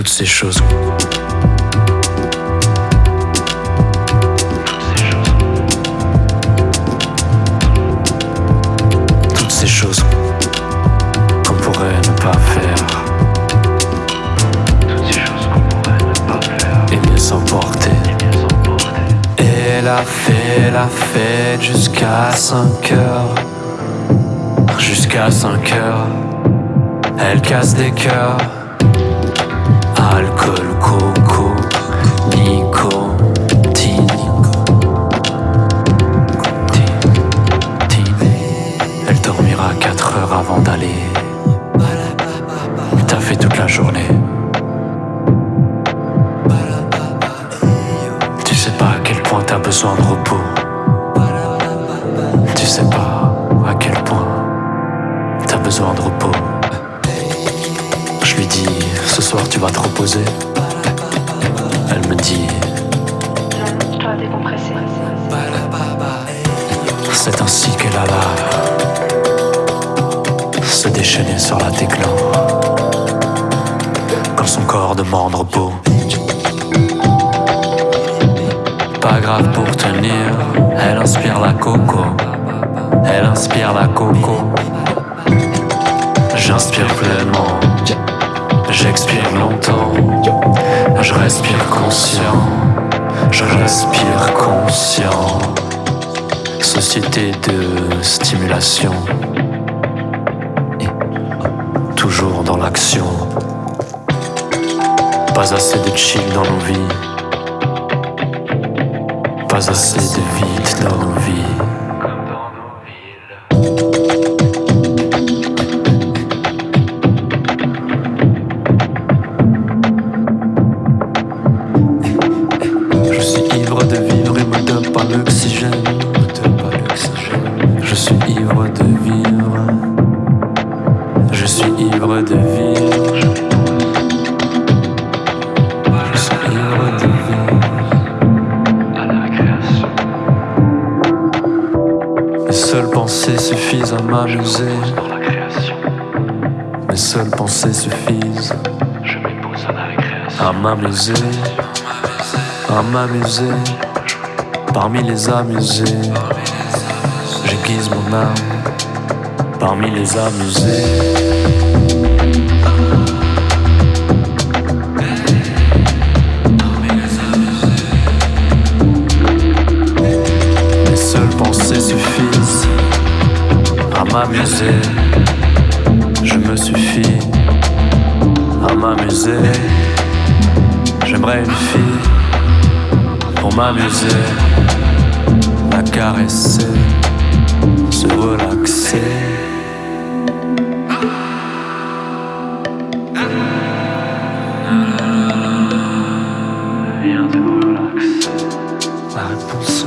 Toutes ces choses. Toutes ces choses qu'on pourrait ne pas faire. Toutes ces choses qu'on pourrait ne pas faire. Et mieux s'emporter. Et la fait la fête jusqu'à 5 heures. Jusqu'à 5 heures. Elle casse des cœurs. Alcool, coco, nicotine. Elle dormira 4 heures avant d'aller. T'as fait toute la journée. Tu sais pas à quel point t'as besoin de repos. Tu sais pas soir tu vas te reposer. Elle me dit, c'est ainsi qu'elle alla se déchaîner sur la técla. Quand son corps demande repos. Pas grave pour tenir, elle inspire la coco. Elle inspire la coco. J'inspire pleinement, j'expire longtemps. Je respire conscient, je respire conscient. Société de stimulation. Toujours dans l'action. Pas assez de chill dans nos vies. Pas assez de vide dans nos vies. L'oxygène. Donne pas l'oxygène. Je suis ivre de vivre. Je suis ivre de vivre. Je suis ivre de vivre. À la création. Mes seules pensées suffisent à m'amuser. Mes seules pensées suffisent à m'amuser. À m'amuser. Parmi les amusés. J'aiguise mon âme. Parmi les amusés. Mes seules pensées suffisent à m'amuser. Je me suffis à m'amuser. J'aimerais une fille pour m'amuser, caresser, se relaxer. Viens te relaxer. La réponse